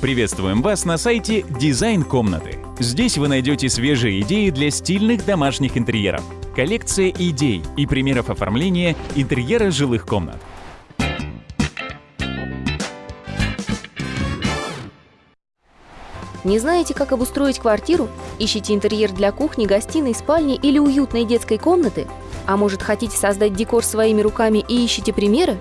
Приветствуем вас на сайте «Дизайн комнаты». Здесь вы найдете свежие идеи для стильных домашних интерьеров, коллекция идей и примеров оформления интерьера жилых комнат. Не знаете, как обустроить квартиру? Ищете интерьер для кухни, гостиной, спальни или уютной детской комнаты? А может, хотите создать декор своими руками и ищете примеры?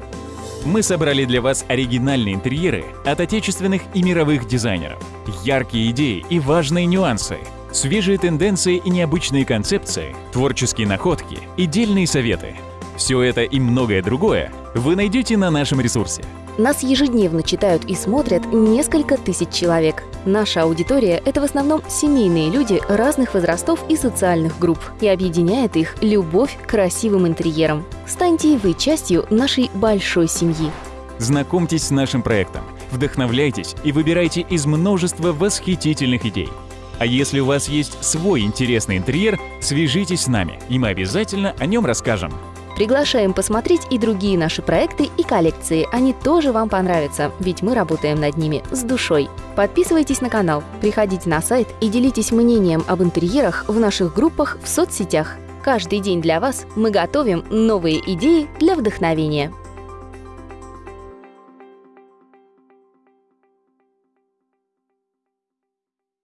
Мы собрали для вас оригинальные интерьеры от отечественных и мировых дизайнеров, яркие идеи и важные нюансы, свежие тенденции и необычные концепции, творческие находки и дельные советы. Все это и многое другое вы найдете на нашем ресурсе. Нас ежедневно читают и смотрят несколько тысяч человек. Наша аудитория – это в основном семейные люди разных возрастов и социальных групп, и объединяет их любовь к красивым интерьерам. Станьте и вы частью нашей большой семьи. Знакомьтесь с нашим проектом, вдохновляйтесь и выбирайте из множества восхитительных идей. А если у вас есть свой интересный интерьер, свяжитесь с нами, и мы обязательно о нем расскажем. Приглашаем посмотреть и другие наши проекты и коллекции. Они тоже вам понравятся, ведь мы работаем над ними с душой. Подписывайтесь на канал, приходите на сайт и делитесь мнением об интерьерах в наших группах в соцсетях. Каждый день для вас мы готовим новые идеи для вдохновения.